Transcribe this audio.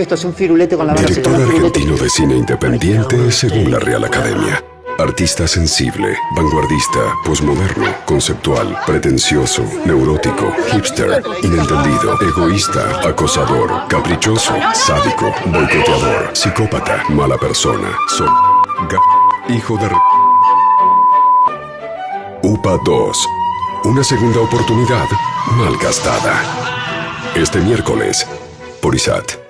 Esto es un firulete con la base Director argentino de cine independiente según la Real Academia. Artista sensible, vanguardista, posmoderno, conceptual, pretencioso, neurótico, hipster, inentendido, egoísta, acosador, caprichoso, sádico, boicoteador, psicópata, mala persona, sol, hijo de... UPA 2. Una segunda oportunidad mal gastada. Este miércoles, por ISAT.